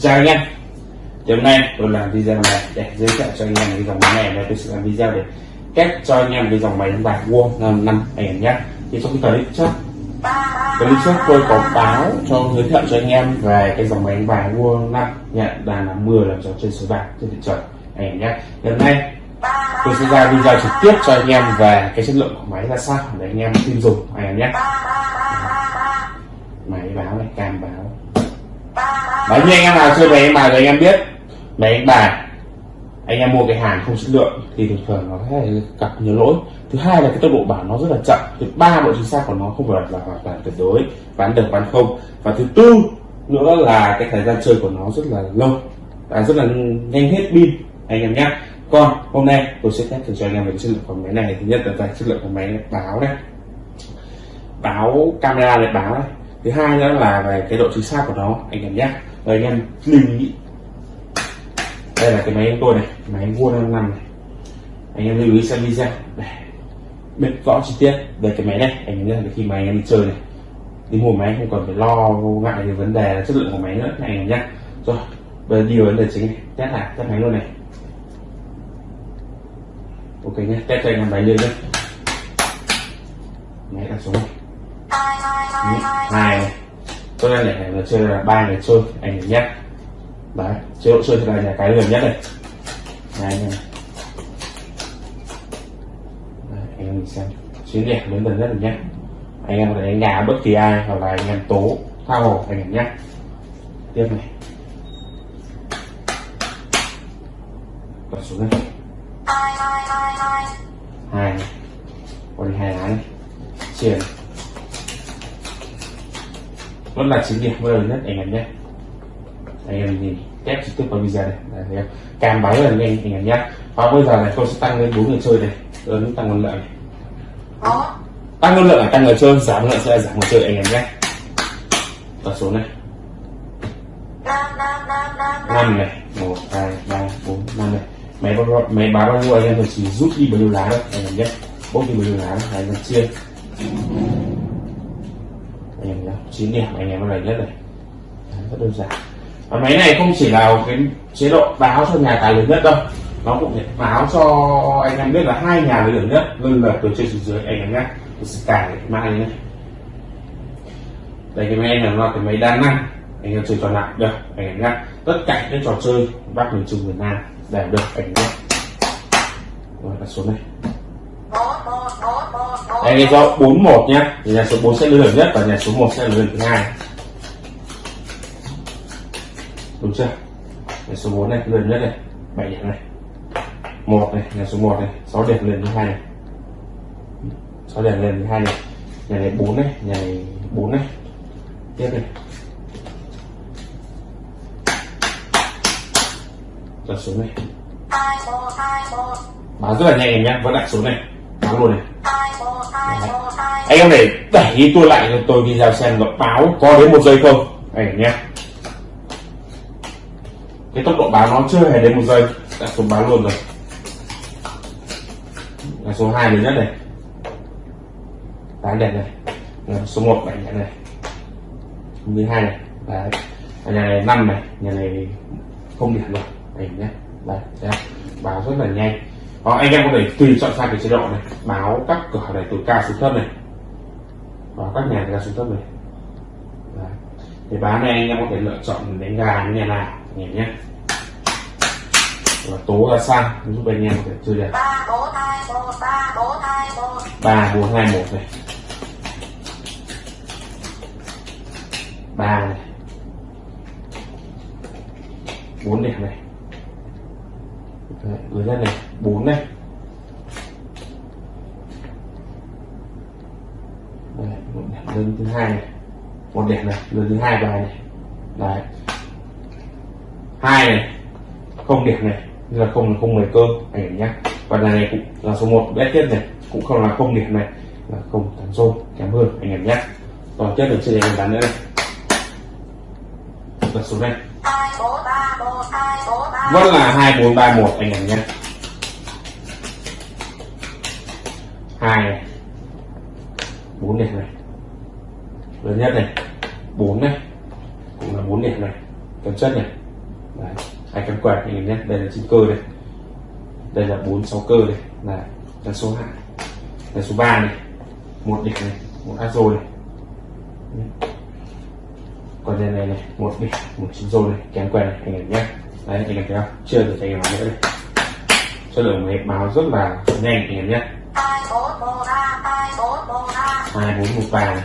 chào anh em. Thì hôm nay tôi làm video này để giới thiệu cho anh em cái dòng máy này. Và tôi sẽ làm video để cách cho anh em cái dòng máy đánh bạc vuông năm năm ảnh nhé. Thì trong cái clip trước clip trước tôi có báo cho, giới thiệu cho anh em về cái dòng máy đánh bạc vuông năm nhận là là mưa làm cho trên số bạc trên thị trường ảnh nhé. Hôm nay tôi sẽ ra video trực tiếp cho anh em về cái chất lượng của máy ra sao để anh em tin dùng anh em nhé. Máy báo này, cam báo Đấy như anh em nào chơi máy em bài thì anh em biết máy anh bài. Anh em mua cái hàng không chất lượng thì thường thường nó sẽ gặp nhiều lỗi. Thứ hai là cái tốc độ bảo nó rất là chậm. Thứ ba độ chính xác của nó không phải là hoàn toàn tuyệt đối, bán được, bán không. Và thứ tư nữa là cái thời gian chơi của nó rất là lâu. Và rất là nhanh hết pin, anh em nhé. Còn hôm nay tôi sẽ test thử cho anh em về chất lượng của máy này. Thứ nhất là về chất lượng của máy báo này. Báo camera để báo này. Thứ hai nữa là về cái độ chính xác của nó, anh em nhé rồi anh em lưu ý đây là cái máy của tôi này, máy mua năm năm này. Anh em lưu ý xem video. Để biết rõ chi tiết về cái máy này, anh em khi mà anh em đi chơi này, đi mua máy không cần phải lo ngại về vấn đề chất lượng của máy nữa, anh em nhé rồi, bây giờ đi vào vấn đề chính này. Test lại, test máy luôn này. Ok nhé test cho anh em máy lên nhé máy đặt xuống này. Hai này tôi đang này là chơi là ba người chơi, anh em nhất đấy chế độ chơi thì là nhà cái gần nhất này. Này anh em anh em mình xem. Chiến đẹp đến gần nhất rồi nhé anh em có thể đánh nhà bất kỳ ai, hoặc là anh em tố thao hồ, anh em nhé tiếp này. Bật xuống đây. Hai. Này còn hai lá này chia này vẫn là chiến điểm mới nhất anh em nhé. Anh em nhìn test trực tiếp vào video này Đấy, thấy không? cam báo rất là nhanh anh em nhé. Và bây giờ này tôi sẽ tăng lên bốn người chơi này. Lớn tăng nguồn lượng này. Tăng nguồn lượng là tăng người chơi giảm lượng sẽ là giảm người chơi anh em nhé. Tập số này. Năm này. Một hai ba bốn năm này. Máy báo máy báo bao nhiêu anh em? Chỉ rút đi bao nhiêu lá thôi anh em nhé. Bốc đi bao nhiêu lá anh em chia 9 điểm, anh em này nhất này. Rất đơn giản. Và máy này không chỉ là cái chế độ báo cho nhà tài lớn nhất đâu, nó cũng báo cho anh em biết là hai nhà lớn nhất luôn là từ trên xuống dưới, anh em nhé. Cài mai nhé. Đây cái máy này là cái máy đa năng, anh em chơi trò nào được, anh em nhé. Tất cả những trò chơi bắc miền trung miền nam đều được, anh em nhé. Rồi số này đây là do 41 nhé. Thì nhà số 4 sẽ lớn nhất và nhà số 1 sẽ lớn thứ hai. Đúng chưa? Nhà số 4 này lớn nhất này. 7 điểm này. Một này nhà số 1 này. 6 điểm lên thứ hai này. 6 điểm lên thứ hai này. Nhà này 4 này nhà này 4 này. Tiếp này. Đặt số này. Báo rất là nhanh em nhé. Vẫn đặt số này. Báo luôn này anh em này đẩy đi tôi lại cho tôi video xem gặp báo có đến một giây không. Này nhé. Cái tốc độ báo nó chưa hề đến một giây. Đã số báo luôn rồi. Là số 2 lớn nhất này. Tám đẹp này. Là số 1 bảy đẹp này. Thứ hai này. Đấy. Nhà này năm này. Nhà này không điểm rồi. Này nhé. Đấy, đấy báo rất là nhanh đó, anh em có thể tùy chọn sang cái chế độ này báo các cửa này từ cao xuống thấp này. Và các nhà từ cao xuống thấp này. Đấy. thì báo này anh em có thể lựa chọn đánh gà như nhà nào em nhé. Và tố ra sang giúp anh em có thể chơi được ba bốn hai một này. Ba này. Bốn đẹp này gửi ra này bốn này. Đây, một đẹp lớn thứ hai này. Một đẹp này lớn thứ hai bài này. Đấy. Hai này không điểm này như là không là không mười cơ anh em nhé và là này cũng là số 1 bé tiếp này cũng không là không điểm này là không thắng rô kém hơn anh em nhé còn tiếp được chơi anh bán nữa này. Đặt số này. Vâng vẫn là vâng hai, bốn, ba, một anh em nhé. Hai này. Bốn điểm này. Lớn nhất này. Bốn này. Cũng là bốn điểm này. Cần chất này. Đấy, hai cắm quẹt anh em nhé. Đây là chín cơ đây. Đây là bốn, sáu cơ đây. Là là số hai là số 3 này. Một điểm này. Một áp rồi này còn đây này này, một đi, một chín rô này kém quen này, anh em nhé. Đấy, anh em thấy không? Chưa được anh em nữa đây số lượng máy báo rất là nhanh, anh em nhé. hai bốn một ba hai này.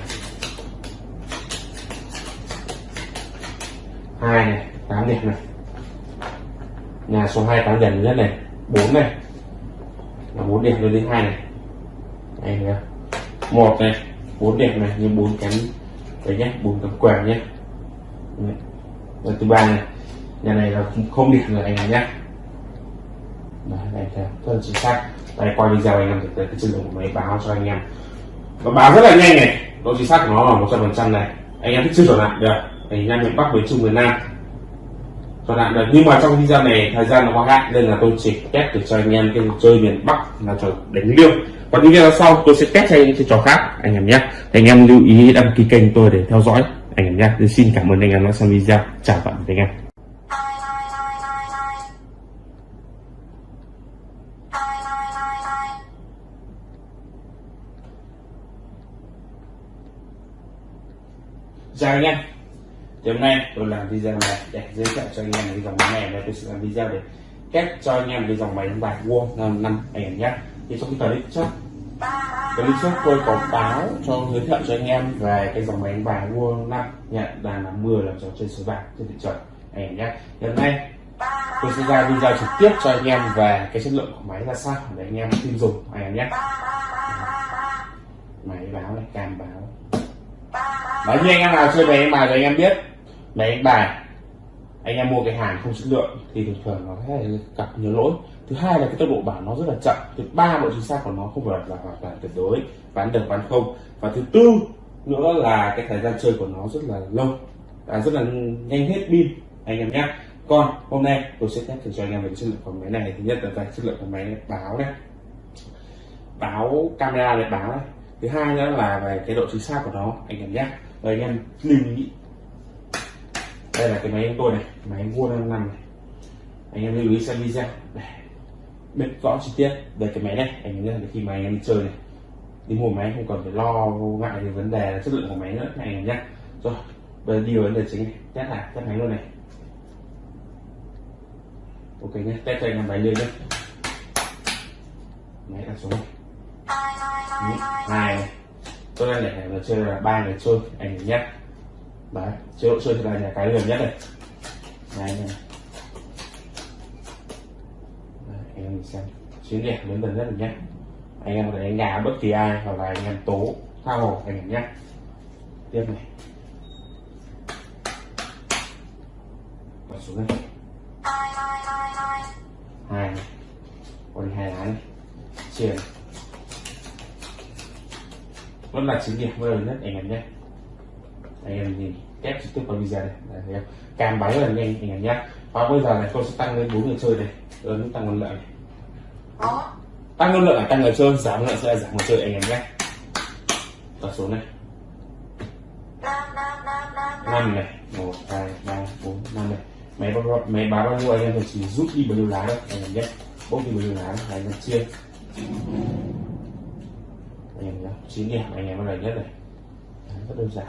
hai này, tám điểm này. Nhà số hai, tám điểm nhất này, bốn này. Là bốn điểm lên đến hai này. Anh thấy một này, bốn điểm này, như bốn cánh đấy nhé, bốn cánh quàng nhé. Đấy. thứ ba này, nhà này là không- không điểm rồi anh em nhé đấy này theo rất là chính xác. Đây, qua video anh em thực tế cái chất lượng của máy báo cho anh em. Nó báo rất là nhanh này. Độ chính xác của nó là một trăm phần trăm này. Anh em thích chưa chuẩn lại được anh em miền bắc, miền trung, miền nam. Chuẩn lại được. Nhưng mà trong video này, thời gian nó quá hạn, nên là tôi chỉ test để cho anh em cái chơi miền bắc là trò đánh liêu. Còn những video sau, tôi sẽ test cho những cái trò khác, anh em nhé anh em lưu ý đăng ký kênh tôi để theo dõi anh em nhé tôi xin cảm ơn anh em đã xem video chào tạm biệt anh em chào anh em thì hôm nay tôi làm video này để giới thiệu cho anh em cái dòng máy này và tôi sẽ làm video để cách cho anh em cái dòng máy đánh bài vuông năm năm anh em nhé thì trong cái clip trước clip trước tôi có báo cho giới thiệu cho anh em về cái dòng máy đánh bài vuông năm nhận là năm mưa trò chơi số bạc trên thị trường anh em nhé. Hôm nay, tôi sẽ ra video trực tiếp cho anh em về cái chất lượng của máy ra sao để anh em tin dùng anh em nhé. Máy báo này, cam báo. Đấy như anh em nào chơi máy đánh bài thì anh em biết. Máy đánh bài anh em mua cái hàng không chất lượng thì thường thường nó sẽ gặp nhiều lỗi. Thứ hai là cái tốc độ bảo nó rất là chậm. Thứ ba độ chính xác của nó không phải là hoàn toàn tuyệt đối bán được bán không. Và thứ tư nữa là cái thời gian chơi của nó rất là lâu à, rất là nhanh hết pin anh em nhé. Còn hôm nay tôi sẽ test thử cho anh em về chất lượng của máy này. Thứ nhất là về chất lượng của máy báo này báo camera này báo này. Thứ hai nữa là về cái độ chính xác của nó anh em nhé. Rồi anh em lưu ý đây là cái máy của tôi này, máy vuông năm năm này. Anh em lưu ý xem video để biết rõ chi tiết về cái máy này. Anh em nhớ khi mà anh em đi chơi này, đi mua máy không cần phải lo ngại về vấn đề chất lượng của máy nữa anh em nhé. Rồi, bây giờ đi vào vấn đề chính này. Test này test máy luôn này. Ok nhé, test cho anh em máy lên nhé. Máy đặt xuống này. Hai này. Tôi đang để này là chơi là ba người chơi, anh em nhé đấy chế độ chơi thì là nhà cái gần nhất này này này. Đấy, anh em mình xem. Chiến đẹp lớn gần nhất rồi nhé. Anh em có thể đánh gà bất kỳ ai hoặc là anh em tố tha hồ anh em nhé. Tiếp này. Và xuống đây. Hai này. Còn hai lá này. Chia này. Vẫn là chín điểm lớn nhất anh em nhé anh em nhìn test trực tiếp vào video này Đấy, thấy không? cam bắn rất là nhanh anh em nhé. Và bây giờ này tôi sẽ tăng lên bốn người chơi này. Lớn tăng ngân lượng này. Tăng ngân lượng là tăng người chơi giảm lượng sẽ là giảm người chơi anh em nhé. Tập số này. Năm này. Một hai ba bốn năm này. Máy báo máy báo bao nhiêu anh em thì chỉ rút đi bao nhiêu lá thôi anh em nhé. Bốc đi bao nhiêu lá anh em chia. Anh em nhé chín điểm anh em là nhất này. Rất đơn giản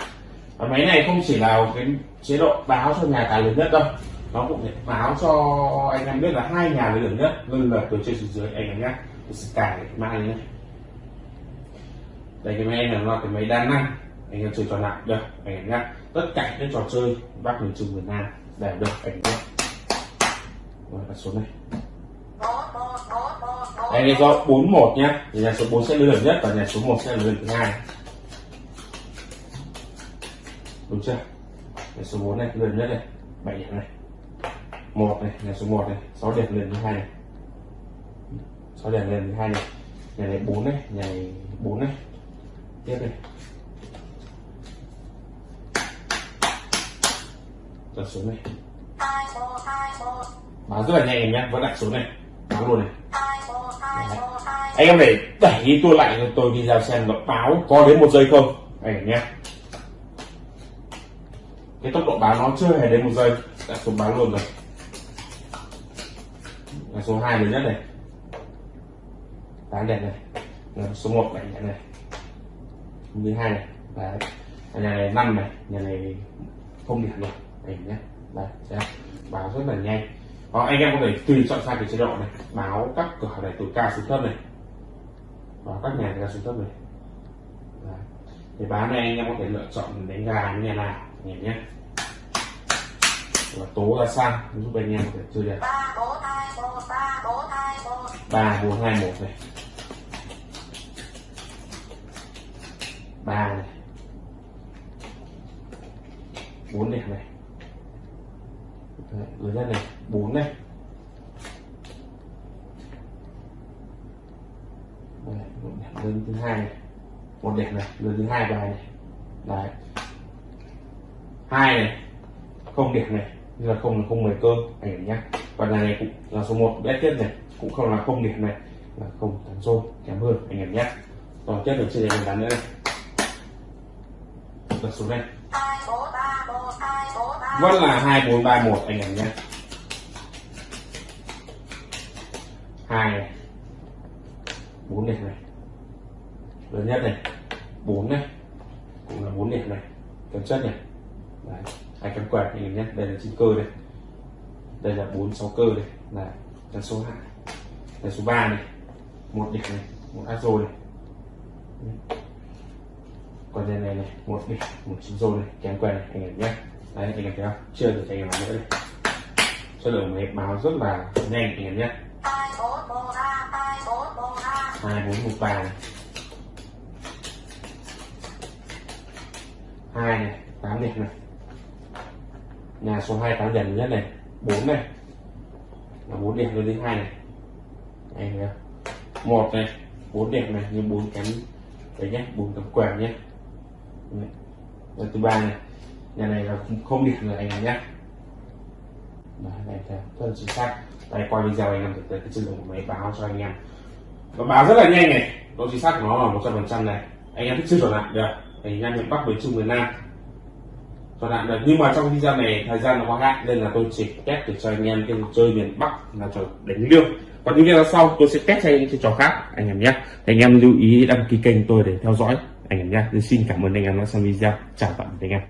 và máy này không chỉ là cái chế độ báo cho nhà tài lớn nhất đâu, nó cũng báo cho anh em biết là hai nhà lớn nhất luôn là từ trên xuống dưới, anh em nhé tôi sẽ cài cái này nhé đây, cái máy này là cái máy đa năng, anh em chơi trò lại được, anh em nhé tất cả những trò chơi bác miền trung miền nam đều được, anh em nhé rồi, đặt xuống này. Bốn một đây là do 41 nhá. Thì nhà số 4 sẽ lớn nhất và nhà số 1 sẽ lớn thứ hai đúng chưa? Để số 4 này lớn nhất này 7 điểm này. Một này là số 1 này 6 điểm lên thứ hai này. 6 điểm lên thứ hai này. Nhà này 4 này, nhà này 4 này. Tiếp này. Đặt xuống này. Hai báo rất là nhanh em nhé vẫn đặt xuống này. Báo luôn này. Đấy. anh em để đẩy tôi lại rồi tôi đi ra xem nó báo có đến một giây không? Này em nhé cái tốc độ báo nó chưa hề đến một giây. Đã xuống báo luôn rồi. Là số 2 lớn nhất này. Tám đẹp này. Là số 1 bảy đẹp này. Thứ hai này. Và nhà này năm này. Nhà này không điểm rồi đấy nhé đây sẽ báo rất là nhanh. Đó, anh em có thể tùy chọn sai cái chế độ này. Báo các cửa này từ cao xuống thấp này. Và các nhà từ cao xuống thấp này. Đấy. thì báo này anh em có thể lựa chọn đánh gà như nhà nào. Nhìn nhé và tố ra sang giúp anh em có thể chơi đẹp ba bốn hai một này. Ba này. Bốn đẹp này. Đấy, nhất này. Bốn này. Một đẹp lớn thứ hai này. Một đẹp này lớn thứ hai bài này. Đấy. Hai này không điểm này như là không là không mười cơ anh em nhé và nhà này cũng là số 1 bé tiếp này, cũng không là không điểm này, là không thắng rô kém hơn, anh em nhé còn tiếp được chơi đánh mình nữa này. Là số này vẫn là hai bốn ba một, anh em nhé hai này. Bốn điểm này. Lớn nhất này. Bốn này. Cũng là bốn điểm này. Kém chất này. Đấy hai kém quẹt anh em nhé. Đây là chín cơ này đây là bốn sáu cơ này là là số hai. Là số 3 này. Một địch này, một azo này. Còn đây này này, một địch một chín rồi này. Kém quen này, anh em nhé. Đấy, anh em thấy không? Chưa được anh em nữa đây. Số lượng máy báo rất là nhanh, anh em nhé. Hai bốn một ba hai này. Hai này, tám địch này nhà số hai tám điểm nhất này bốn này. Là bốn điểm lên đến hai này. Này thấy một này bốn điểm này như bốn cánh đấy nhé bốn cánh quèn nhé Đấy. Rồi thứ ba này nhà này là không- điểm rồi anh em nhé Đấy, này theo rất là chính xác. Đây qua video anh em thực tế cái chất lượng của máy báo cho anh em. Nó báo rất là nhanh này. Độ chính xác của nó là một trăm phần trăm này. Anh em thích chưa chuẩn lại được. Anh em miền bắc miền trung miền nam. Vâng chuẩn hạn được. Nhưng mà trong video này thời gian nó có hạn nên là tôi chỉ test để cho anh em cái chơi miền bắc là trò đánh liêu còn những video sau tôi sẽ test cho anh những cái trò khác, anh em nhé. Anh em lưu ý đăng ký kênh tôi để theo dõi, anh em nhé. Xin cảm ơn anh em đã xem video. Chào tạm biệt anh em.